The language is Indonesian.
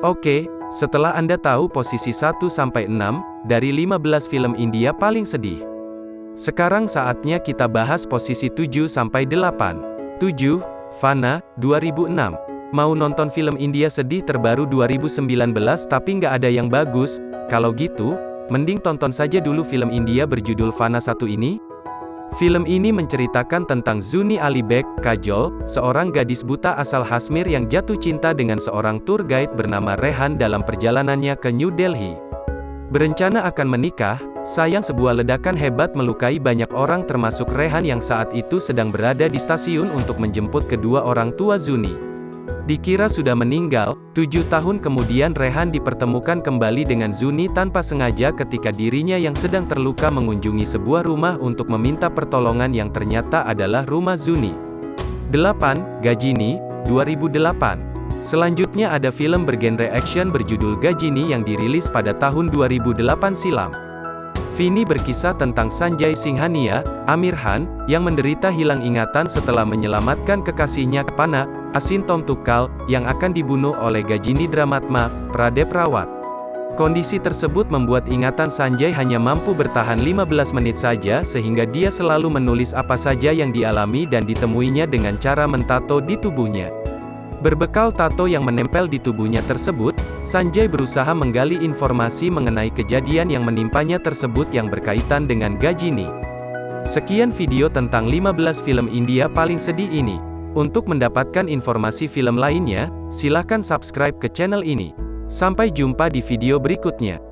Oke, setelah Anda tahu posisi 1-6 dari 15 film India paling sedih. Sekarang saatnya kita bahas posisi 7-8. 7. Fana, 2006. Mau nonton film India sedih terbaru 2019 tapi nggak ada yang bagus? Kalau gitu, mending tonton saja dulu film India berjudul Fana 1 ini. Film ini menceritakan tentang Zuni Alibek, Kajol, seorang gadis buta asal Hasmir yang jatuh cinta dengan seorang tour guide bernama Rehan dalam perjalanannya ke New Delhi. Berencana akan menikah, sayang sebuah ledakan hebat melukai banyak orang termasuk Rehan yang saat itu sedang berada di stasiun untuk menjemput kedua orang tua Zuni. Dikira sudah meninggal, tujuh tahun kemudian Rehan dipertemukan kembali dengan Zuni tanpa sengaja ketika dirinya yang sedang terluka mengunjungi sebuah rumah untuk meminta pertolongan yang ternyata adalah rumah Zuni. 8. Gajini, 2008 Selanjutnya ada film bergenre action berjudul Gajini yang dirilis pada tahun 2008 silam. Vini berkisah tentang Sanjay Singhania, Amir Han, yang menderita hilang ingatan setelah menyelamatkan kekasihnya Pana, Asin Tom Tukal, yang akan dibunuh oleh Gajini Dramatma, Pradep Rawat. Kondisi tersebut membuat ingatan Sanjay hanya mampu bertahan 15 menit saja sehingga dia selalu menulis apa saja yang dialami dan ditemuinya dengan cara mentato di tubuhnya. Berbekal tato yang menempel di tubuhnya tersebut, Sanjay berusaha menggali informasi mengenai kejadian yang menimpanya tersebut yang berkaitan dengan Gajini. Sekian video tentang 15 film India paling sedih ini. Untuk mendapatkan informasi film lainnya, silahkan subscribe ke channel ini. Sampai jumpa di video berikutnya.